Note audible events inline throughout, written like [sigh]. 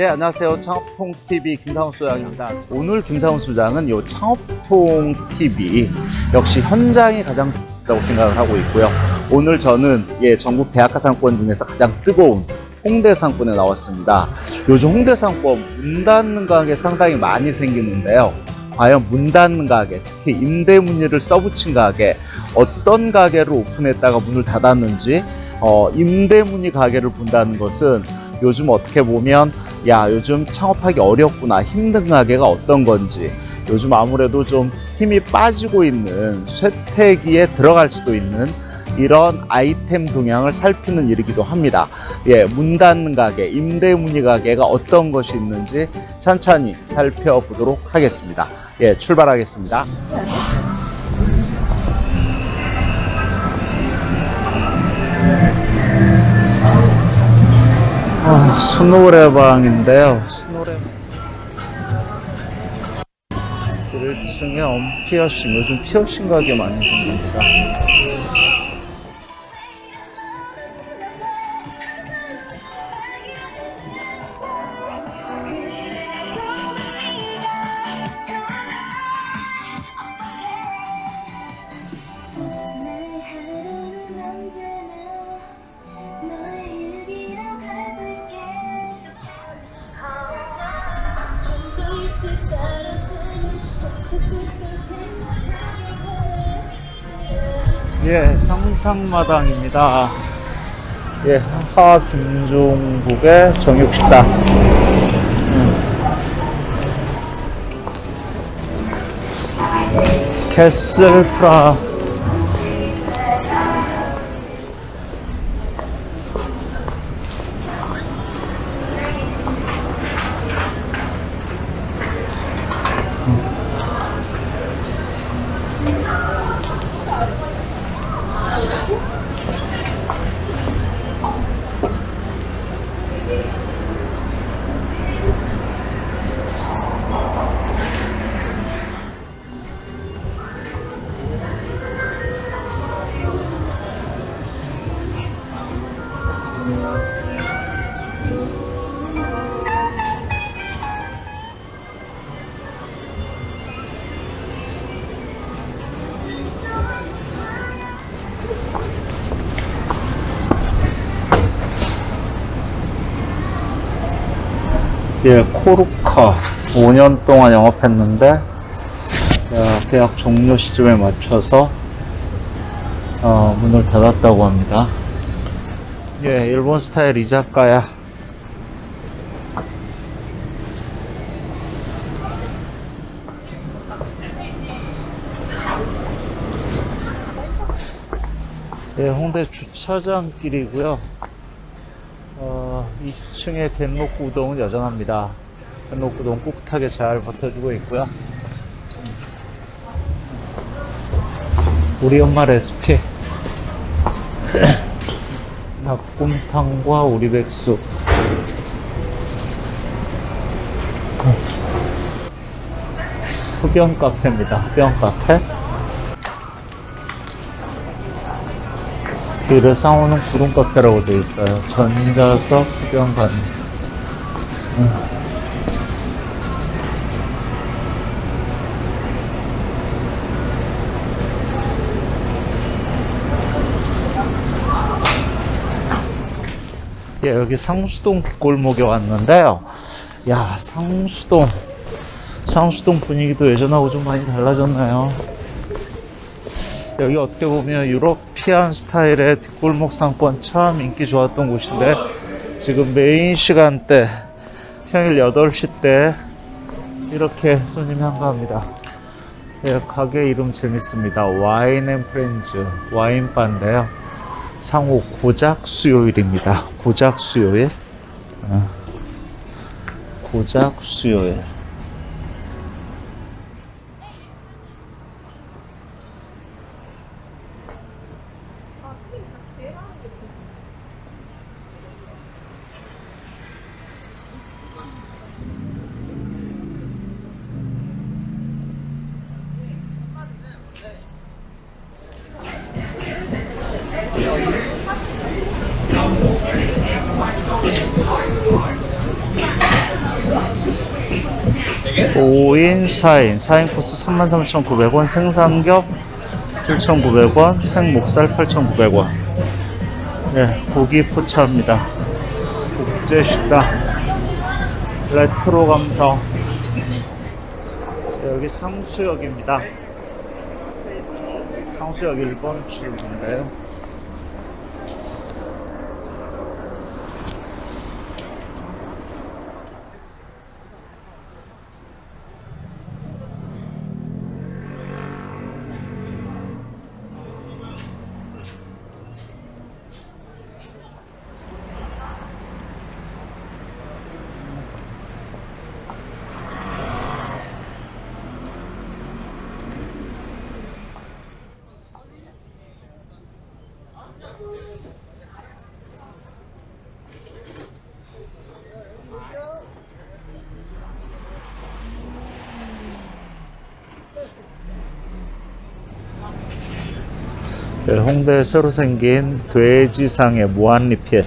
예, 안녕하세요. 창업통TV 김상훈 소장입니다. 오늘 김상훈 소장은 이 창업통TV 역시 현장이 가장 다고 생각을 하고 있고요. 오늘 저는 예, 전국 대학가 상권 중에서 가장 뜨거운 홍대 상권에 나왔습니다. 요즘 홍대 상권 문 닫는 가게 상당히 많이 생기는데요. 과연 문 닫는 가게, 특히 임대 문의를 써붙인 가게, 어떤 가게를 오픈했다가 문을 닫았는지, 어, 임대 문의 가게를 본다는 것은 요즘 어떻게 보면 야 요즘 창업하기 어렵구나 힘든 가게가 어떤 건지 요즘 아무래도 좀 힘이 빠지고 있는 쇠퇴기에 들어갈 수도 있는 이런 아이템 동향을 살피는 일이기도 합니다. 예, 문 닫는 가게, 임대 문의 가게가 어떤 것이 있는지 천천히 살펴보도록 하겠습니다. 예, 출발하겠습니다. 아, 스노레방인데요. 스노레방. 1층에 언피어싱, 요즘 피어싱 가게 많이 생깁니다. 예, 상상마당입니다. 예, 하 김종국의 정육식당. 음. 캐슬 프라. 예, 코르카 5년 동안 영업했는데 야, 계약 종료 시점에 맞춰서 어, 문을 닫았다고 합니다. 예, 일본 스타일 이자카야. 예, 홍대 주차장길이고요. 어, 2층의 겐로쿠 우동은 여전합니다. 우동 꿋꿋하게 잘 버텨주고 있고요. 우리 엄마 레시피 [clears throat] 닭곰탕과 오리백숙 흡연 카페입니다. 흡연 카페 길을 상호는 구름 카페라고 되어 있어요. 전자석 흡연관 음. 예, 여기 상수동 골목에 왔는데요. 야, 상수동. 상수동 분위기도 예전하고 좀 많이 달라졌나요? 여기 어떻게 보면 European 스타일의 뒷골목 상권 참 인기 좋았던 곳인데 지금 메인 시간대 평일 8시 때 이렇게 손님이 한가합니다. 예, 가게 이름 재밌습니다. Wine and Friends 와인바인데요. 상호 고작 수요일입니다. 고작 수요일. 어. 고작 수요일. 5인, 4인, 4인 코스 33,900원, 생삼겹 7,900원, 생목살 8,900원. 네, 고기 포차입니다. 국제식당, 레트로 감성. 네, 여기 상수역입니다. 상수역 1번 출구인데요. 홍대에 새로 생긴 돼지상의 무한리필.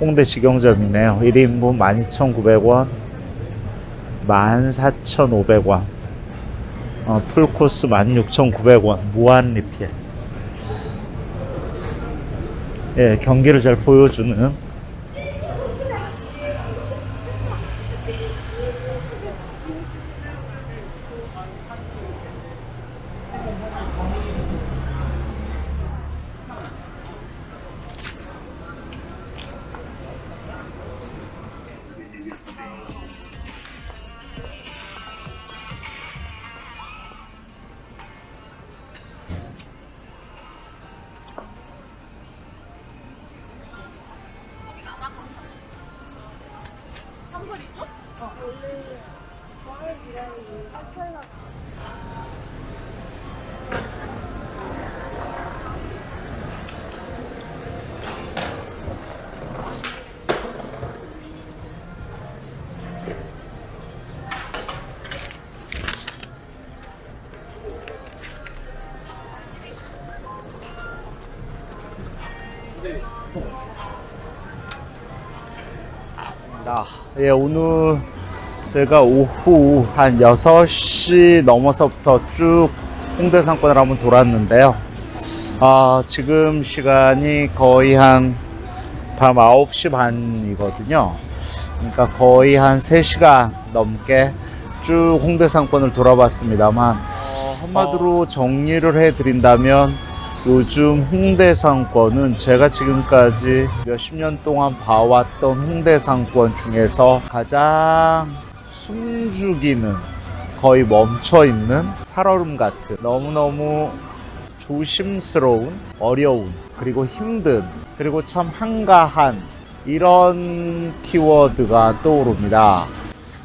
홍대 직영점이네요. 1인분 12,900원 14,500원. 어, 풀코스 16,900원 무한리필. 예, 경기를 잘 보여주는 예, 오늘 제가 오후 한 6시 넘어서부터 쭉 홍대 상권을 한번 돌았는데요. 아, 지금 시간이 거의 한 밤 9시 반이거든요. 그러니까 거의 한 3시간 넘게 쭉 홍대 상권을 돌아봤습니다만, 어, 한마디로 정리를 해드린다면 요즘 홍대 상권은 제가 지금까지 몇십 년 동안 봐왔던 홍대 상권 중에서 가장 숨죽이는 거의 멈춰 있는 살얼음 같은 너무너무 조심스러운 어려운 그리고 힘든 그리고 참 한가한 이런 키워드가 떠오릅니다.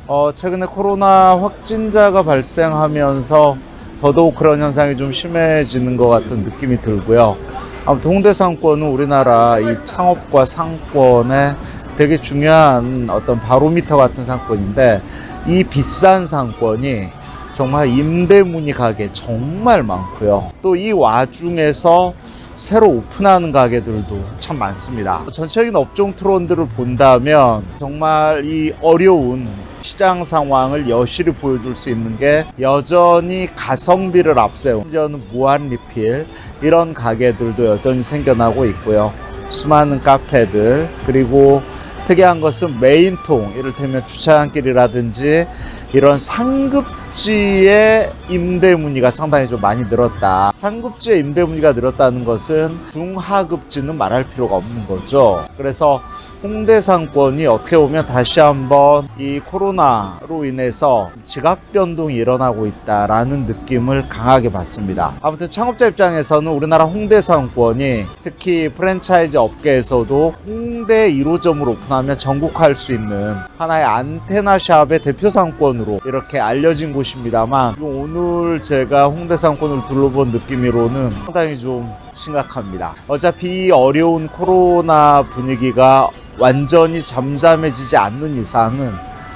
어, 최근에 코로나 확진자가 발생하면서 더더욱 그런 현상이 좀 심해지는 것 같은 느낌이 들고요. 아무튼 홍대 상권은 우리나라 이 창업과 상권의 되게 중요한 어떤 바로미터 같은 상권인데 이 비싼 상권이 정말 임대문의 가게 정말 많고요. 또 이 와중에서 새로 오픈하는 가게들도 참 많습니다. 전체적인 업종 트렌드를 본다면 정말 이 어려운 시장 상황을 여실히 보여줄 수 있는 게 여전히 가성비를 앞세운 심지어는 무한 리필 이런 가게들도 여전히 생겨나고 있고요. 수많은 카페들 그리고 특이한 것은 메인통 이를테면 주차장길이라든지 이런 상급 지의 임대 문의가 상당히 좀 많이 늘었다. 상급지의 임대 문의가 늘었다는 것은 중하급지는 말할 필요가 없는 거죠. 그래서 홍대 상권이 어떻게 보면 다시 한번 이 코로나로 인해서 지각 변동이 일어나고 있다라는 느낌을 강하게 받습니다. 아무튼 창업자 입장에서는 우리나라 홍대 상권이 특히 프랜차이즈 업계에서도 홍대 1호점으로 오픈하면 전국할 수 있는 하나의 안테나 샵의 대표 상권으로 이렇게 알려진 곳 입니다만 오늘 제가 홍대 상권을 둘러본 느낌으로는 상당히 좀 심각합니다. 어차피 이 어려운 코로나 분위기가 완전히 잠잠해지지 않는 이상은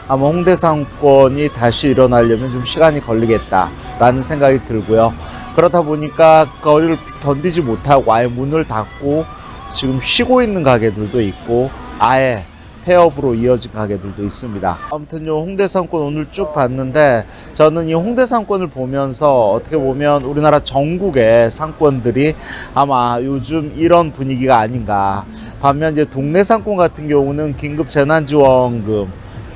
아마 홍대 상권이 다시 일어나려면 좀 시간이 걸리겠다라는 생각이 들고요. 그러다 보니까 거리를 견디지 못하고 아예 문을 닫고 지금 쉬고 있는 가게들도 있고 아예 폐업으로 이어진 가게들도 있습니다. 아무튼 요 홍대 상권 오늘 쭉 봤는데 저는 이 홍대 상권을 보면서 어떻게 보면 우리나라 전국의 상권들이 아마 요즘 이런 분위기가 아닌가. 반면 이제 동네 상권 같은 경우는 긴급 재난지원금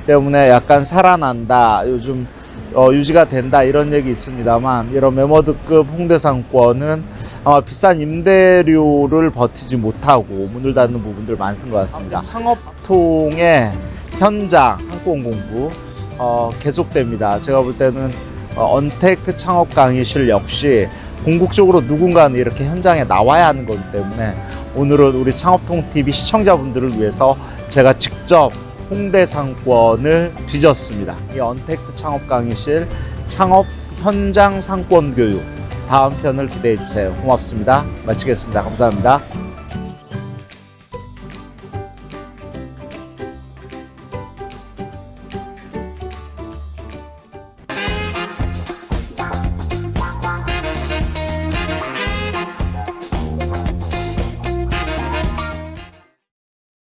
때문에 약간 살아난다. 요즘 어, 유지가 된다 이런 얘기 있습니다만 이런 메머드급 홍대 상권은 아마 비싼 임대료를 버티지 못하고 문을 닫는 부분들 많은 것 같습니다. 창업통의 현장 상권 공부 어, 계속됩니다. 제가 볼 때는 어, 언택트 창업 강의실 역시 궁극적으로 누군가는 이렇게 현장에 나와야 하는 거기 때문에 오늘은 우리 창업통 TV 시청자분들을 위해서 제가 직접 홍대 상권을 뒤졌습니다. 이 언택트 창업 강의실 창업 현장 상권 교육 다음 편을 기대해 주세요. 고맙습니다. 마치겠습니다. 감사합니다.